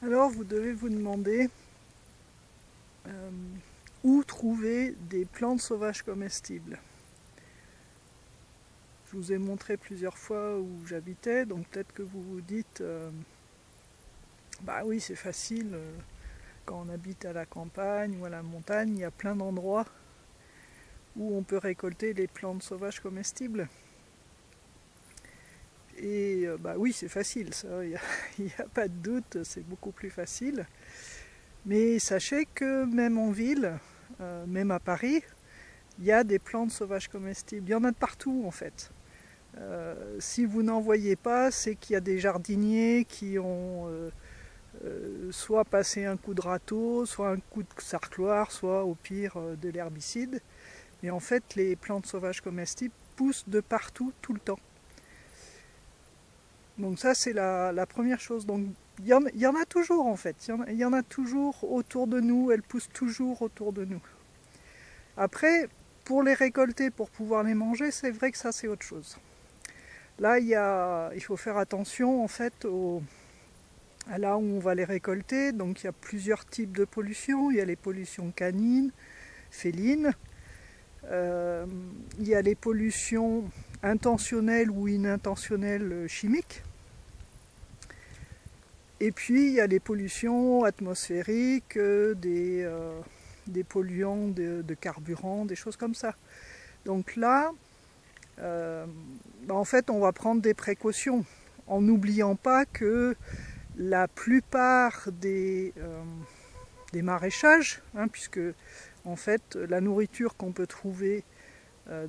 Alors vous devez vous demander euh, où trouver des plantes sauvages comestibles. Je vous ai montré plusieurs fois où j'habitais, donc peut-être que vous vous dites, euh, bah oui c'est facile, euh, quand on habite à la campagne ou à la montagne, il y a plein d'endroits où on peut récolter les plantes sauvages comestibles. Et euh, bah oui, c'est facile, ça, il n'y a, pas de doute, c'est beaucoup plus facile. Mais sachez que même en ville, euh, même à Paris, il y a des plantes sauvages comestibles. Il y en a de partout en fait. Euh, si vous n'en voyez pas, c'est qu'il y a des jardiniers qui ont soit passé un coup de râteau, soit un coup de sarcloire, soit au pire de l'herbicide. Mais en fait, les plantes sauvages comestibles poussent de partout, tout le temps. Donc ça c'est la, première chose. Donc il y, en, a toujours en fait, il y en, a toujours autour de nous, elles poussent toujours autour de nous. Après, pour les récolter, pour pouvoir les manger, c'est vrai que ça c'est autre chose. Là il, il faut faire attention en fait à là où on va les récolter. Donc il y a plusieurs types de pollution. Il y a les pollutions canines, félines. Euh, il y a les pollutions intentionnelles ou inintentionnelles chimiques. Et puis il y a les pollutions atmosphériques, euh, des, euh, des polluants de, carburant, des choses comme ça. Donc là, euh, bah, en fait, on va prendre des précautions en n'oubliant pas que la plupart des, maraîchages, hein, puisque en fait la nourriture qu'on peut trouver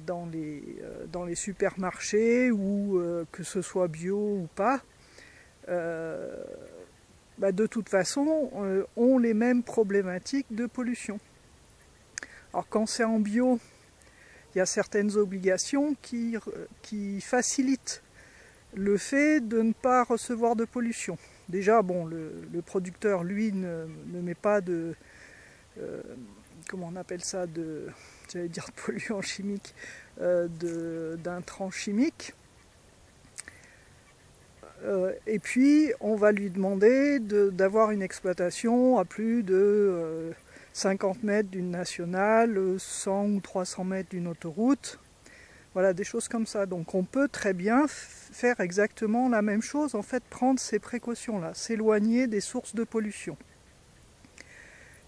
dans les supermarchés ou que ce soit bio ou pas, bah, de toute façon, euh, ont les mêmes problématiques de pollution. Alors quand c'est en bio, il y a certaines obligations qui, qui, facilitent le fait de ne pas recevoir de pollution. Déjà, bon, le, producteur, lui, ne, met pas de... Euh, comment on appelle ça de, J'allais dire de polluants chimiques, euh, d'intrants chimiques. Euh, et puis, on va lui demander d'avoir une exploitation à plus de 50 euh, mètres d'une nationale, 100 ou 300 mètres d'une autoroute. Voilà, des choses comme ça. Donc on peut très bien faire exactement la même chose, en fait, prendre ces précautions-là, s'éloigner des sources de pollution.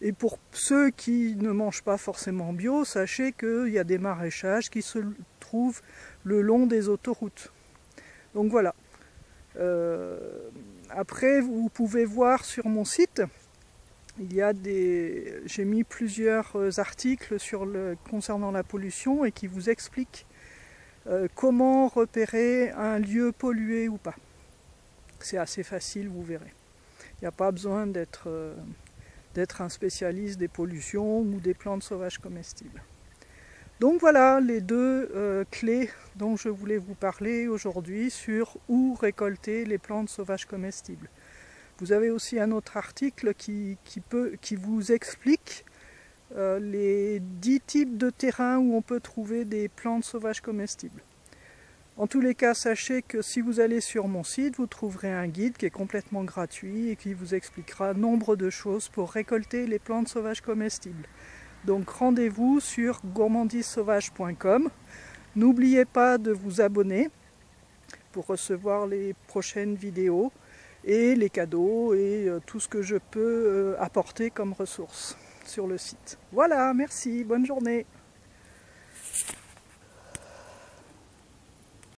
Et pour ceux qui ne mangent pas forcément bio, sachez qu'il y a des maraîchages qui se trouvent le long des autoroutes. Donc voilà, après, vous pouvez voir sur mon site, il y a des, j'ai mis plusieurs euh, articles sur le, concernant la pollution et qui vous expliquent euh, comment repérer un lieu pollué ou pas. C'est assez facile, vous verrez. Il n'y a pas besoin d'être un spécialiste des pollutions ou des plantes sauvages comestibles. Donc voilà les deux euh, clés dont je voulais vous parler aujourd'hui sur où récolter les plantes sauvages comestibles. Vous avez aussi un autre article qui, vous explique euh, les 10 types de terrains où on peut trouver des plantes sauvages comestibles. En tous les cas, sachez que si vous allez sur mon site, vous trouverez un guide qui est complètement gratuit et qui vous expliquera nombre de choses pour récolter les plantes sauvages comestibles. Donc rendez-vous sur gourmandisauvage.com. N'oubliez pas de vous abonner pour recevoir les prochaines vidéos et les cadeaux et euh, tout ce que je peux euh, apporter comme ressources sur le site. Voilà, merci, bonne journée.